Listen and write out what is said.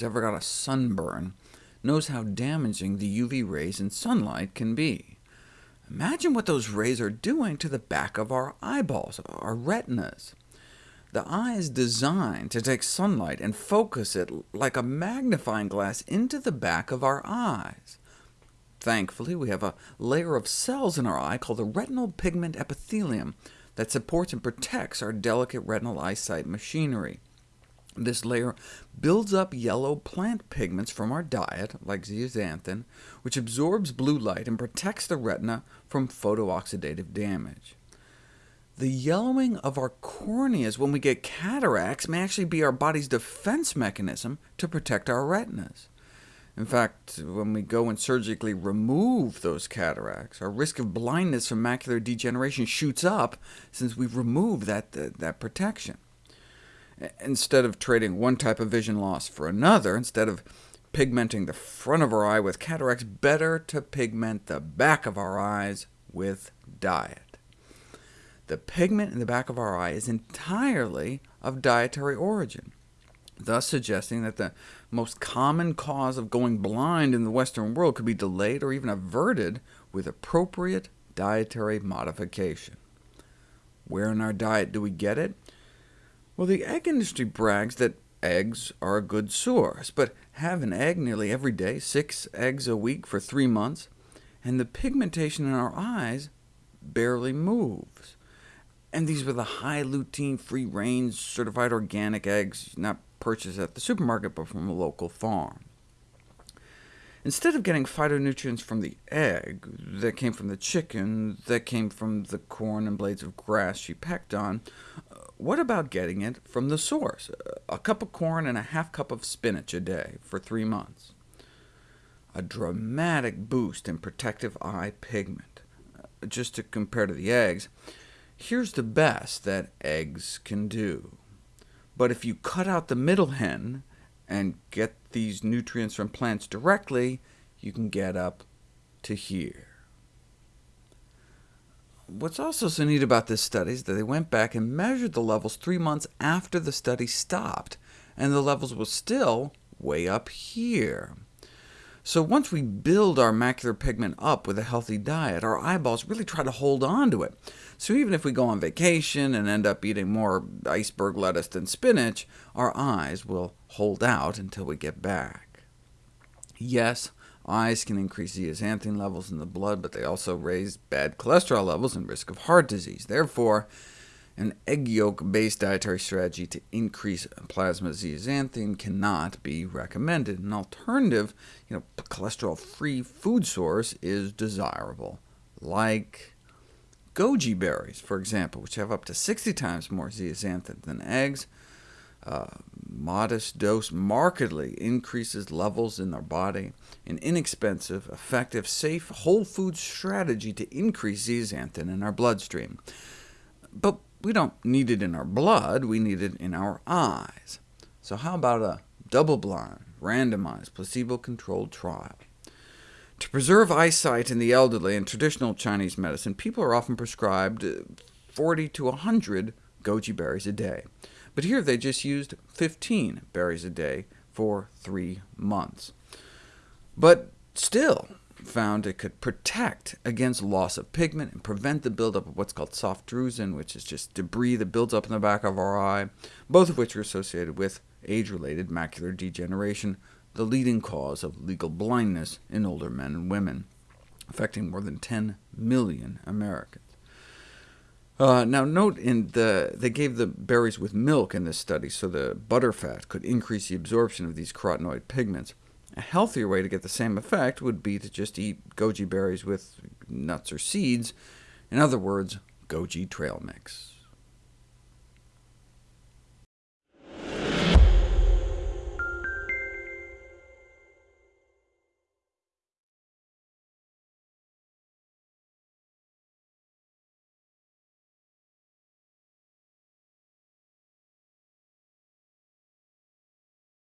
who's ever got a sunburn knows how damaging the UV rays in sunlight can be. Imagine what those rays are doing to the back of our eyeballs, our retinas. The eye is designed to take sunlight and focus it like a magnifying glass into the back of our eyes. Thankfully, we have a layer of cells in our eye called the retinal pigment epithelium that supports and protects our delicate retinal eyesight machinery. This layer builds up yellow plant pigments from our diet, like zeaxanthin, which absorbs blue light and protects the retina from photooxidative damage. The yellowing of our corneas when we get cataracts may actually be our body's defense mechanism to protect our retinas. In fact, when we go and surgically remove those cataracts, our risk of blindness from macular degeneration shoots up since we've removed that, that, that protection. Instead of trading one type of vision loss for another, instead of pigmenting the front of our eye with cataracts, better to pigment the back of our eyes with diet. The pigment in the back of our eye is entirely of dietary origin, thus suggesting that the most common cause of going blind in the Western world could be delayed or even averted with appropriate dietary modification. Where in our diet do we get it? Well, the egg industry brags that eggs are a good source, but have an egg nearly every day, six eggs a week for three months, and the pigmentation in our eyes barely moves. And these were the high lutein, free-range, certified organic eggs, not purchased at the supermarket, but from a local farm. Instead of getting phytonutrients from the egg that came from the chicken, that came from the corn and blades of grass she pecked on, what about getting it from the source? A cup of corn and a half cup of spinach a day for three months. A dramatic boost in protective eye pigment. Uh, just to compare to the eggs, here's the best that eggs can do. But if you cut out the middle hen and get these nutrients from plants directly, you can get up to here. What's also so neat about this study is that they went back and measured the levels three months after the study stopped, and the levels were still way up here. So once we build our macular pigment up with a healthy diet, our eyeballs really try to hold on to it. So even if we go on vacation and end up eating more iceberg lettuce than spinach, our eyes will hold out until we get back. Yes, Eyes can increase zeaxanthin levels in the blood, but they also raise bad cholesterol levels and risk of heart disease. Therefore, an egg yolk-based dietary strategy to increase plasma zeaxanthin cannot be recommended. An alternative, you know, cholesterol-free food source is desirable, like goji berries, for example, which have up to 60 times more zeaxanthin than eggs, uh, modest dose markedly increases levels in our body, an inexpensive, effective, safe, whole food strategy to increase zeaxanthin in our bloodstream. But we don't need it in our blood, we need it in our eyes. So how about a double-blind, randomized, placebo-controlled trial? To preserve eyesight in the elderly in traditional Chinese medicine, people are often prescribed 40 to 100 goji berries a day but here they just used 15 berries a day for three months. But still found it could protect against loss of pigment and prevent the buildup of what's called soft drusen, which is just debris that builds up in the back of our eye, both of which are associated with age-related macular degeneration, the leading cause of legal blindness in older men and women, affecting more than 10 million Americans. Uh, now note in the, they gave the berries with milk in this study, so the butterfat could increase the absorption of these carotenoid pigments. A healthier way to get the same effect would be to just eat goji berries with nuts or seeds, in other words, goji trail mix.